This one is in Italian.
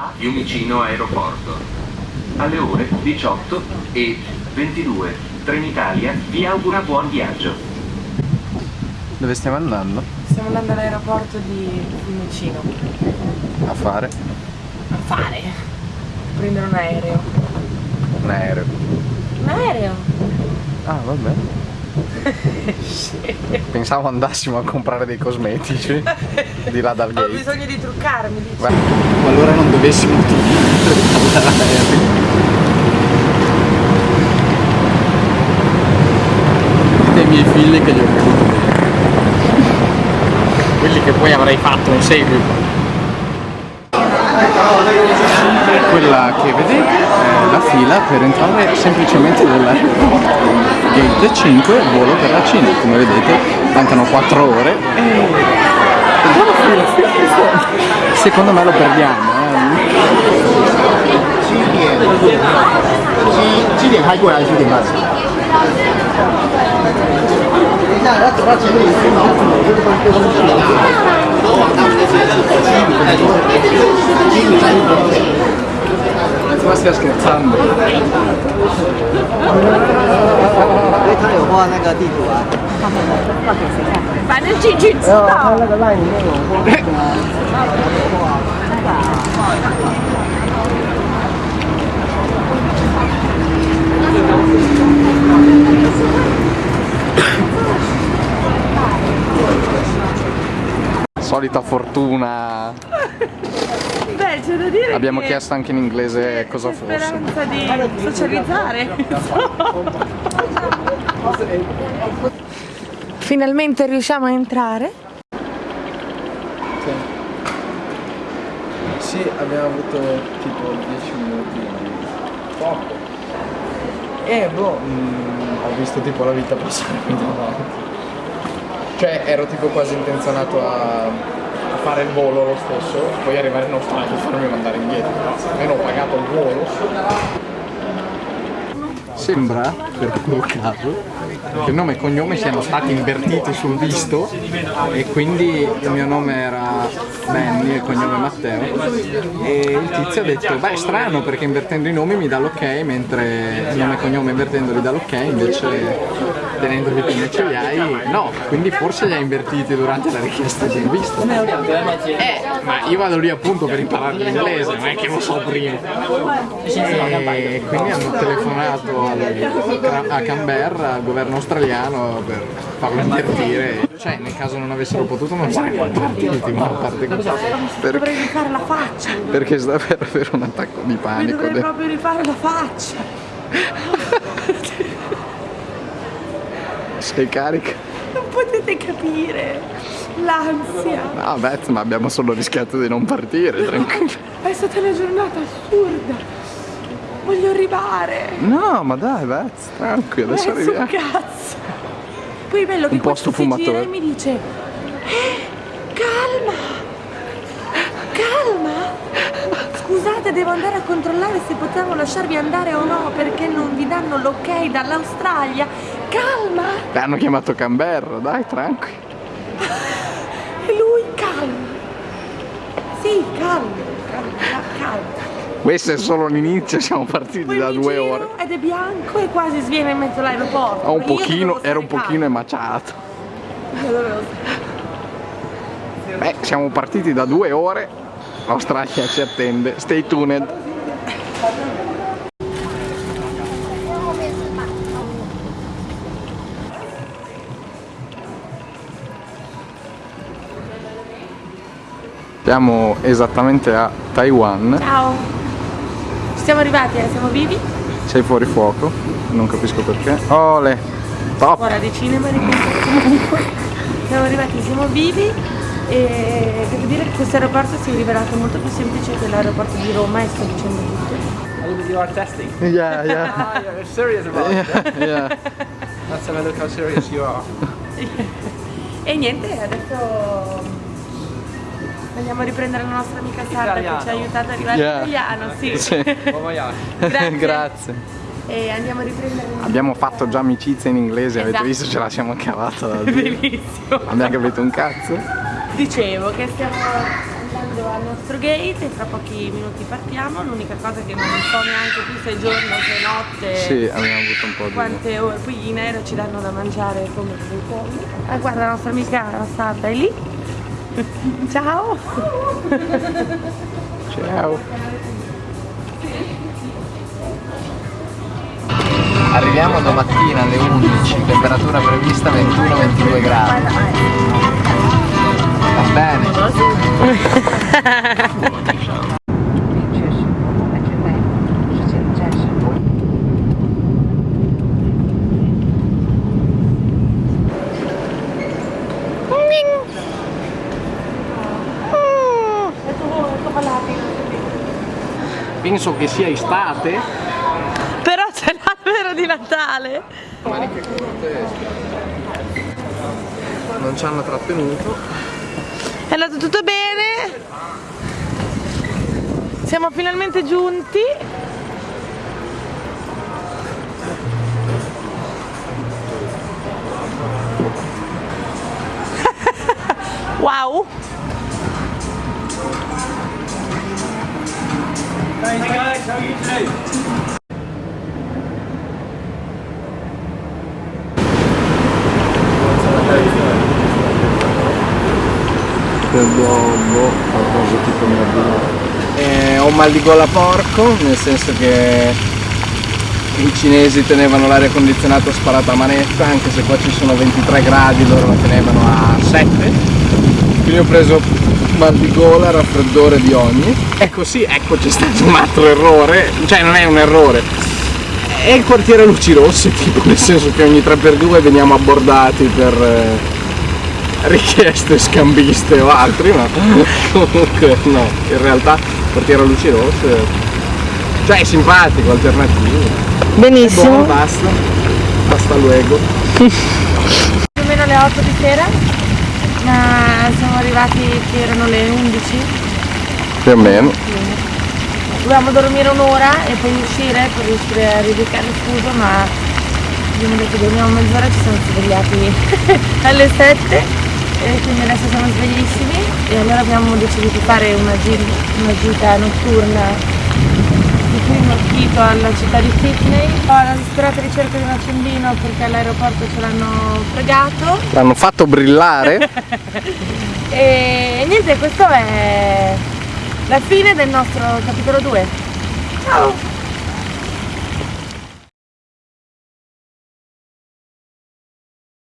a Fiumicino Aeroporto. Alle ore 18 e 22 Trenitalia vi augura buon viaggio. Dove stiamo andando? Stiamo andando all'aeroporto di Fiumicino A fare? a fare, a prendere un aereo. Un aereo. Un aereo? Ah, Pensavo andassimo a comprare dei cosmetici di là dal Ho gate. bisogno di truccarmi, dici. Beh, qualora non dovessimo utilizzare Dite ai miei figli che gli ho creduto bene. Quelli che poi avrei fatto in seguito. Quella che vedete è la fila per entrare semplicemente nell'aeroporto. Gate 5, volo per la Cina. Come vedete mancano 4 ore. Secondo me lo perdiamo, eh. Ma stai scherzando? 因为他有画那个地图啊。反正进去知没有，他道。那个赖里面有画那个啊。Solita fortuna. c'è da dire Abbiamo che chiesto anche in inglese cosa fosse. speranza di socializzare. Finalmente riusciamo a entrare. Sì, abbiamo avuto tipo 10 minuti di poco. E boh, mm, ho visto tipo la vita passare qui davanti. Cioè ero tipo quasi intenzionato a, a fare il volo lo stesso, poi arrivare in Australia e farmi mandare indietro. Almeno ho pagato il volo. Sembra, per puro caso, che nome e cognome siano stati invertiti sul visto e quindi il mio nome era Benny e il cognome Matteo. E il tizio ha detto beh strano perché invertendo i nomi mi dà l'ok mentre il nome e cognome invertendoli dà l'ok invece tenendoli come ce li hai no quindi forse li ha invertiti durante la richiesta del visto eh ma io vado lì appunto per imparare l'inglese non è che lo so prima. E quindi hanno telefonato a Canberra al governo australiano per farlo invertire cioè nel caso non avessero potuto non sarebbero partiti ma a parte così Dovrei rifare la faccia. perché sta per avere un attacco di panico dovrei de- proprio rifare la faccia. sei carica Non potete capire l'ansia. no Beth ma abbiamo solo rischiato di non partire tranquillo È stata una giornata assurda. Voglio arrivare. no ma dai Beth tranquillo adesso Adesso un arriviamo cazzo. Poi è bello che Un posto fumatore. e mi dice Eh, calma. Calma. Scusate, devo andare a controllare se potevo lasciarvi andare o no perché non vi danno l'ok dall'Australia. Calma. Hanno chiamato Canberra dai tranquillo E lui calma. Sì, calma. Calma, calma. Questo è solo l'inizio siamo partiti Poi da due ore. Ed è bianco e quasi sviene in mezzo all'aeroporto. Ho un pochino, ero un pochino emaciato. Beh, siamo partiti da due ore l'Australia ci attende. Stay tuned. Siamo esattamente a Taiwan, Ciao. Siamo arrivati, eh? siamo vivi? sei fuori fuoco, non capisco perché. Ole, top! Ora di cinema ripeto comunque. Siamo arrivati, siamo vivi e devo dire che questo aeroporto si è rivelato molto più semplice dell'aeroporto di Roma e sto dicendo tutto. You are testing. Yeah, yeah, Ah, you're serious about it. yeah, yeah. Let's have a look how serious you are. E niente, adesso andiamo a riprendere la nostra amica Sara che ci ha aiutato ad arrivare Yeah. in italiano, sì. Sì. Grazie. Grazie. E andiamo a riprendere Abbiamo fatto già amicizia in inglese, avete Esatto. visto ce la siamo cavata da. Bellissimo. Abbiamo capito un cazzo? Dicevo che stiamo andando al nostro gate e tra pochi minuti partiamo. L'unica cosa che non so neanche più se è giorno, se è notte. Sì, abbiamo avuto un po' di... Quante ore, poi in aereo ci danno da mangiare come dei polli. Ah guarda la nostra amica la sarda è lì. Ciao! Ciao. Arriviamo domattina alle 11, temperatura prevista 21-22 gradi. Va bene. Penso che sia estate. Però c'è l'albero di Natale! Maniche corte. Non ci hanno trattenuto. È andato tutto bene? Siamo finalmente giunti. wow! Boh, qualcosa tipo eh, ho mal di gola porco, nel senso che i cinesi tenevano l'aria condizionata sparata a manetta, anche se qua ci sono 23 gradi, loro la tenevano a 7. Quindi ho preso mal di gola, raffreddore di ogni. Ecco sì, ecco c'è stato un altro errore, cioè non è un errore, è il quartiere Luci Rosse, tipo nel senso che ogni 3x2 veniamo abbordati per eh, richieste scambiste o altri, ma comunque no, in realtà il quartiere Luci Rosse, cioè è simpatico, alternativo. Benissimo. Buono, basta, basta luego. Più o meno alle 8 di sera. Ma siamo arrivati che erano le 11. Più o meno. Dovevamo dormire un'ora e poi uscire per riuscire a ridicare il fuso, ma abbiamo detto dormiamo mezz'ora ci siamo svegliati alle 7 e quindi adesso siamo sveglissimi e allora abbiamo deciso di fare una, una gita notturna di primo acchito alla città di Sydney. Ho la disperata ricerca di un accendino perché all'aeroporto ce l'hanno fregato L'hanno fatto brillare. e niente, questo è la fine del nostro capitolo 2. Ciao!